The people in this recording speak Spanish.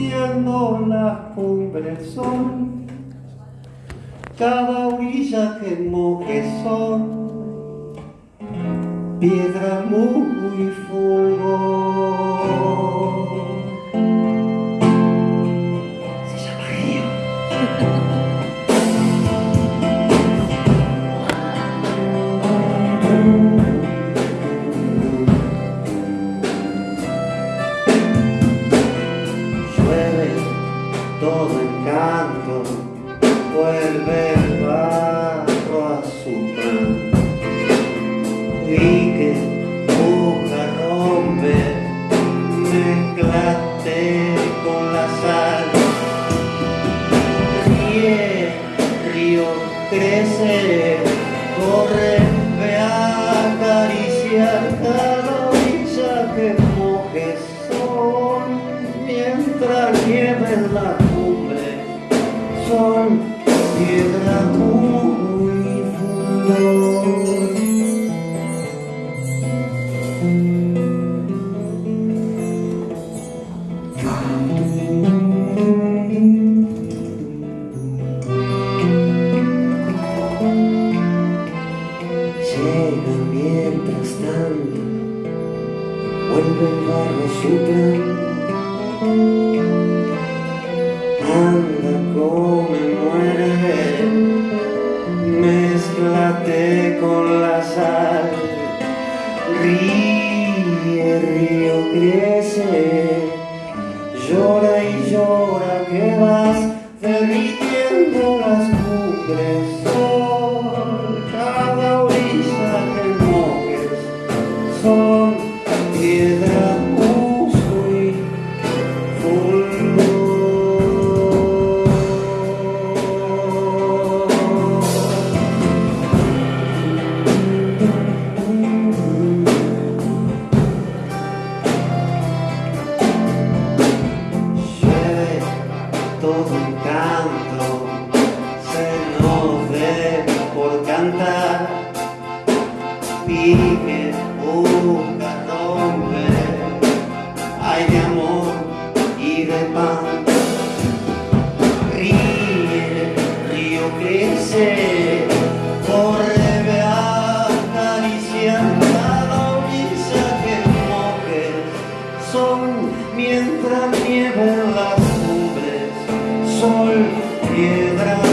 derritiendo las cumbres son. Cada orilla que moje son. Piedra muy fulgor todo encanto vuelve el barro a su plan y que busca romper mezclate con la sal. Ríe río crece corre ve a acariciar cada orilla que moje sol mientras en la Llega mientras tanto, vuelve el barro su plan. Ríe, río crece, llora y llora que vas derritiendo las cumbres. Todo un canto, se nos ve por cantar, pique, busca, rompe, hay de amor y de pan. Ríe, río crece, corre, ve a acariciar cada orilla que moje, son mientras cumbres, sol, piedra